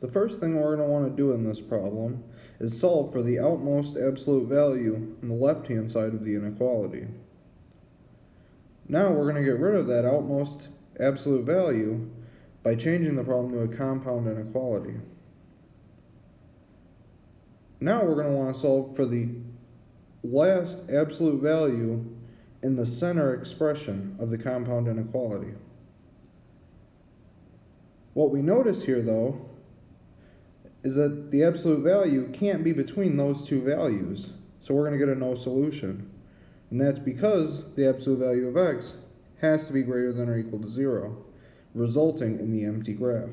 The first thing we're going to want to do in this problem is solve for the outmost absolute value on the left-hand side of the inequality. Now we're going to get rid of that outmost absolute value by changing the problem to a compound inequality. Now we're going to want to solve for the last absolute value in the center expression of the compound inequality. What we notice here though is that the absolute value can't be between those two values. So we're going to get a no solution. And that's because the absolute value of x has to be greater than or equal to 0, resulting in the empty graph.